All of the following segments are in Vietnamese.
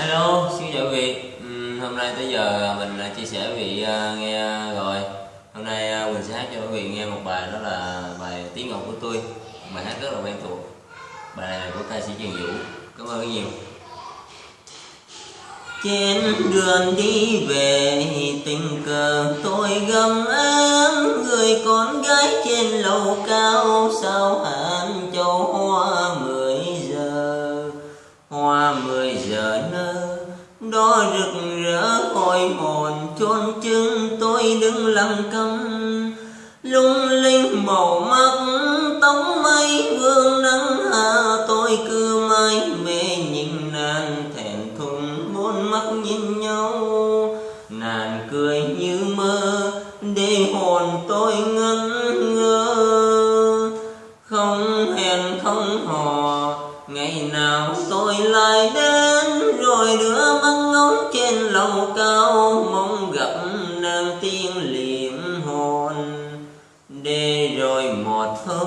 Hello, xin chào quý vị. Uhm, hôm nay tới giờ à, mình à, chia sẻ với vị uh, nghe rồi. Hôm nay uh, mình sẽ hát cho quý vị nghe một bài đó là bài Tiếng Ngọc của tôi. Bài hát rất là quen thuộc. Bài này là của ca sĩ Trần Vũ. Cảm ơn rất nhiều. Trên đường đi về tình cờ tôi gầm em người con gái trên lầu cao sao hả? Đó rực rỡ hồi hồn, chôn chân tôi đứng lặng câm lung linh màu mắt, tóc mây vương nắng hạ, tôi cứ mãi mê nhìn nàng thẹn thùng, bốn mắt nhìn nhau. Nàng cười như mơ, để hồn tôi ngẩn ngơ. Không hẹn không hò, ngày nào tôi lại đến? Cao cao mong gặp nàng tiên liệm hồn. Để rồi một hôm,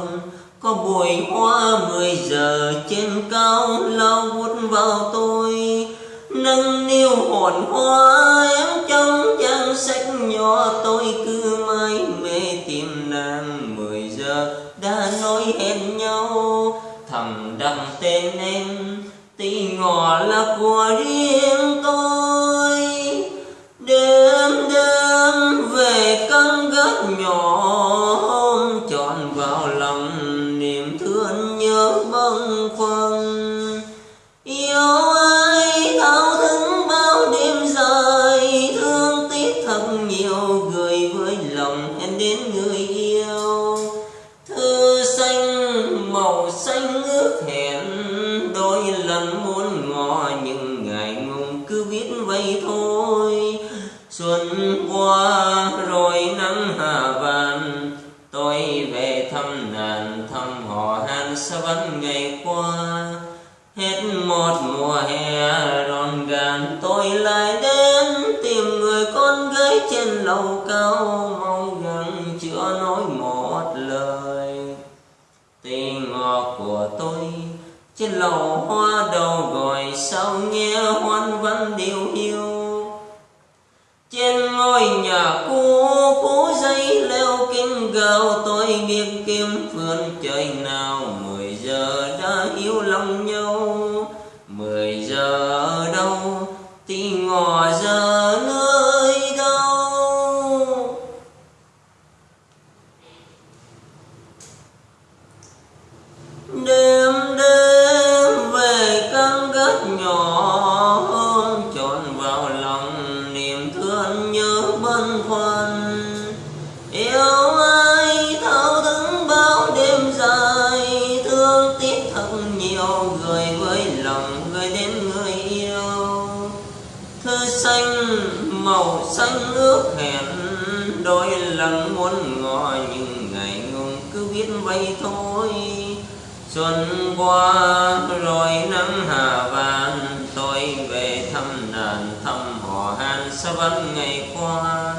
có bụi hoa mười giờ trên cao lao vút vào tôi. Nâng niu hồn hoa em trong trang sách nhỏ, tôi cứ mãi mê tìm nàng mười giờ đã nói hẹn nhau. Thầm đặng tên em, tí ngỏ là của riêng tôi. Nhỏ ôm trọn vào lòng niềm thương nhớ bâng khuâng. Yêu ai thao thức bao đêm dài thương tiếc thật nhiều, gửi với lòng em đến người yêu. Thư xanh màu xanh ước hẹn, đôi lần muốn ngỏ nhưng ngày ngùng cứ viết vậy thôi xuân qua rồi nắng hạ vàng, tôi về thăm nàng thăm họ hàng xa vẫn ngày qua. Hết một mùa hè ròn gàn tôi lại đến tìm người con gái trên lầu cao, mong gần chưa nói một lời. Tình ngọt của tôi trên lầu hoa đầu gọi sao nghe hoan vẫn điều hiu kinh gào, tôi biết kiếm phương trời nào. Mười giờ đã yêu lòng nhau. Mười giờ ở đâu, thì ngỏ giờ nơi đâu? Đêm đêm về căn gác nhỏ ôm trọn vào lòng niềm thương nhớ. Màu xanh ước hẹn đôi lần muốn ngỏ nhưng ngày ngùng cứ biết vậy thôi. Xuân qua, rồi nắng hạ vàng, tôi về thăm đàn thăm họ hàng xa vẫn ngày qua.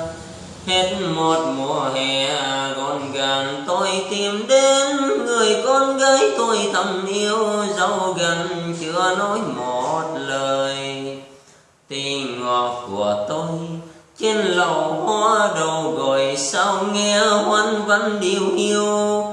Hết một mùa hè, gọn gàng tôi tìm đến, người con gái tôi thầm yêu, dấu gần chưa nói một lời. Tình ngọt của tôi trên lầu hoa đầu gọi sao nghe hoan văn điều hiu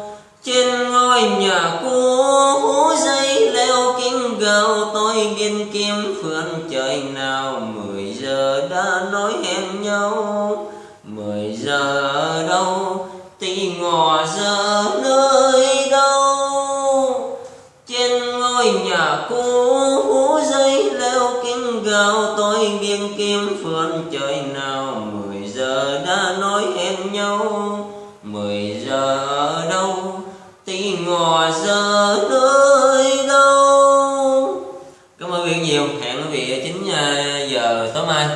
trên ngôi nhà cũ hú dây leo kinh gào, tôi biên kim phương trời nào. Mười giờ đã nói hẹn nhau. Mười giờ ở đâu? Tì ngò giờ nơi đâu? Trên ngôi nhà cũ kinh tôi biên kim phương trời nào mười giờ đã nói hẹn nhau. Mười giờ ở đâu? Tí ngò giờ nơi đâu? Cảm ơn quý vị nhiều. Hẹn quý vị ở chín à, giờ tối mai.